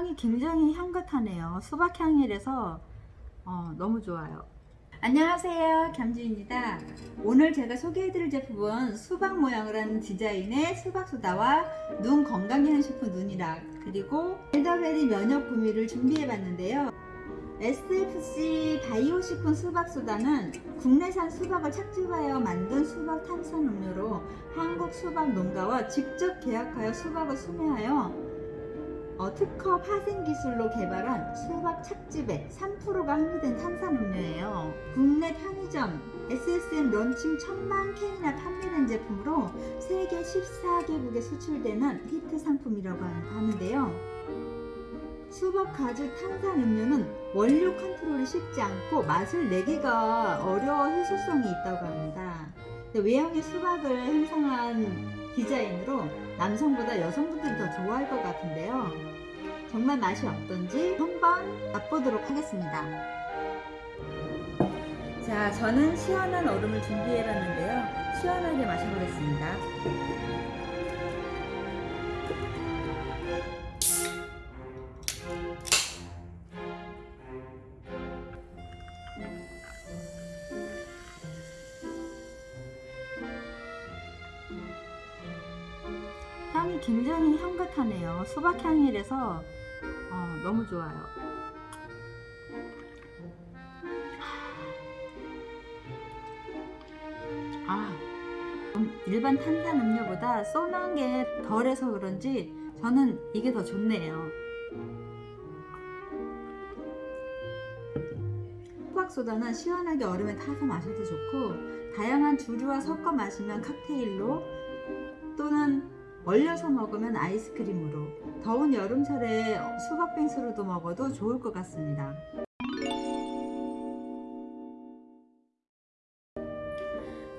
향이 굉장히 향긋하네요. 수박 향이라서 어, 너무 좋아요. 안녕하세요. 겸지입니다. 오늘 제가 소개해드릴 제품은 수박 모양을 한 디자인의 수박소다와 눈 건강기능식품 눈이락 그리고 엘더베리 면역 구미를 준비해봤는데요. SFC 바이오 식품 수박소다는 국내산 수박을 착즙하여 만든 수박 탄산 음료로 한국 수박 농가와 직접 계약하여 수박을 수매하여 어, 특허 파생 기술로 개발한 수박 착즙액 3%가 함유된 탄산음료예요. 국내 편의점 SSM 런칭 천만 캔이나 판매된 제품으로 세계 14개국에 수출되는 히트 상품이라고 하는데요. 수박 과즙 탄산 음료는 원료 컨트롤이 쉽지 않고 맛을 내기가 어려워 희소성이 있다고 합니다. 외형의 수박을 형상화한 디자인으로 남성보다 여성분들이 더 좋아할 것 같은데요. 정말 맛이 어떤지 한번 맛보도록 하겠습니다. 자, 저는 시원한 얼음을 준비해봤는데요. 시원하게 마셔보겠습니다. 굉장히 향긋하네요. 수박 향이라서 어, 너무 좋아요. 아, 음, 일반 탄산 음료보다 쏘는 게 덜해서 그런지 저는 이게 더 좋네요. 수박소다는 시원하게 얼음에 타서 마셔도 좋고 다양한 주류와 섞어 마시면 칵테일로 얼려서 먹으면 아이스크림으로 더운 여름철에 수박 빙수로도 먹어도 좋을 것 같습니다.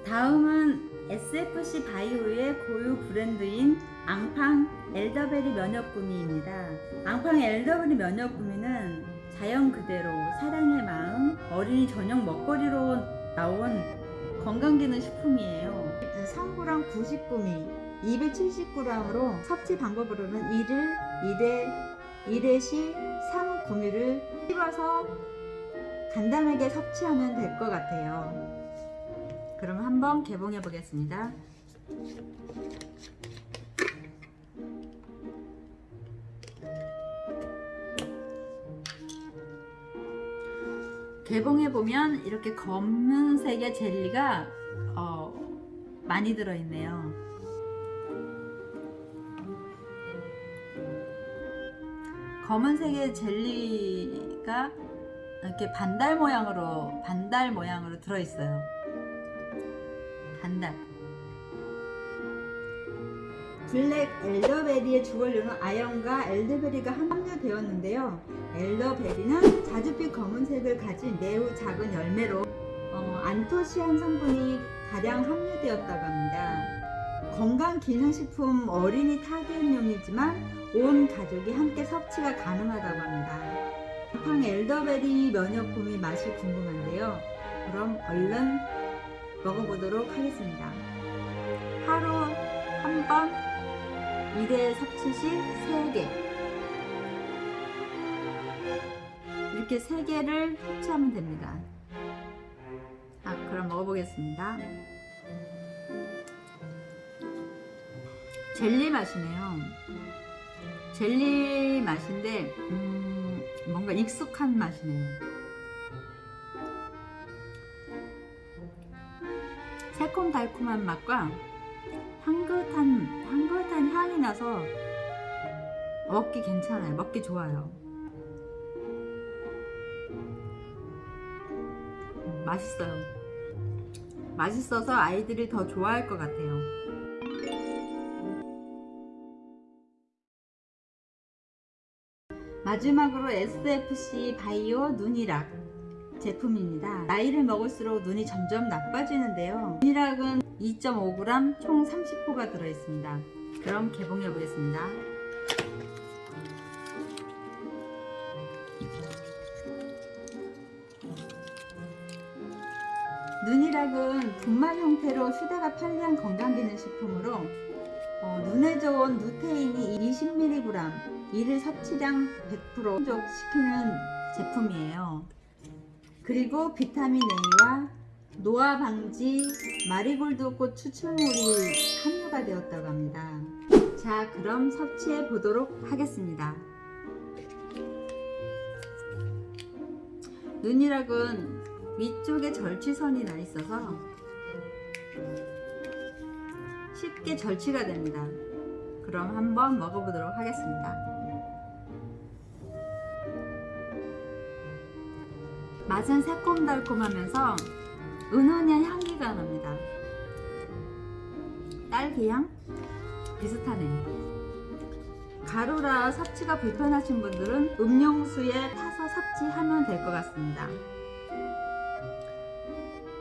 다음은 SFC 바이오의 고유 브랜드인 앙팡 엘더베리 면역구미입니다. 앙팡 엘더베리 면역구미는 자연 그대로 사랑의 마음 어린이 저녁 먹거리로 나온 건강기능 식품이에요. 성구랑 90구미 270g으로 섭취 방법으로는 1일 1회 1회시 3구미를 씹어서 간단하게 섭취하면 될 것 같아요. 그럼 한번 개봉해 보겠습니다. 개봉해 보면 이렇게 검은색의 젤리가 어, 많이 들어있네요. 검은색의 젤리가 이렇게 반달 모양으로 반달 모양으로 들어있어요. 반달. 블랙 엘더베리의 주원료는 아연과 엘더베리가 함유되었는데요. 엘더베리는 자줏빛 검은색을 가진 매우 작은 열매로 어, 안토시안 성분이 다량 함유되었다고 합니다. 건강 기능식품 어린이 타겟용이지만 온 가족이 함께 섭취가 가능하다고 합니다. 팡 엘더베리 면역품이 맛이 궁금한데요. 그럼 얼른 먹어보도록 하겠습니다. 하루 한번 1회 섭취 시 3개 이렇게 3개를 섭취하면 됩니다. 아, 그럼 먹어보겠습니다. 젤리 맛이네요. 젤리 맛인데 음, 뭔가 익숙한 맛이네요. 새콤달콤한 맛과 향긋한 향긋한 향이 나서 먹기 괜찮아요. 먹기 좋아요. 음, 맛있어요. 맛있어서 아이들이 더 좋아할 것 같아요. 마지막으로 SFC 바이오 눈이락 제품입니다. 나이를 먹을수록 눈이 점점 나빠지는데요. 눈이락은 2.5g 총 30호가 들어있습니다. 그럼 개봉해 보겠습니다. 눈이락은 분말 형태로 휴대가 편리한 건강기능식품으로 어, 눈에 좋은 루테인이 20mg, 일 섭취량 100% 충족시키는 제품이에요. 그리고 비타민 A와 노화 방지 마리골드 꽃 추출물이 함유가 되었다고 합니다. 자, 그럼 섭취해 보도록 하겠습니다. 눈이락은 위쪽에 절취선이 나 있어서 쉽게 절취가 됩니다. 그럼 한번 먹어보도록 하겠습니다. 맛은 새콤달콤하면서 은은한 향기가 납니다. 딸기향 비슷하네요. 가루라 섭취가 불편하신 분들은 음용수에 타서 섭취하면 될 것 같습니다.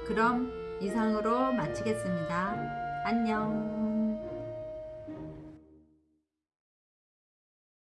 그럼 이상으로 마치겠습니다. 안녕.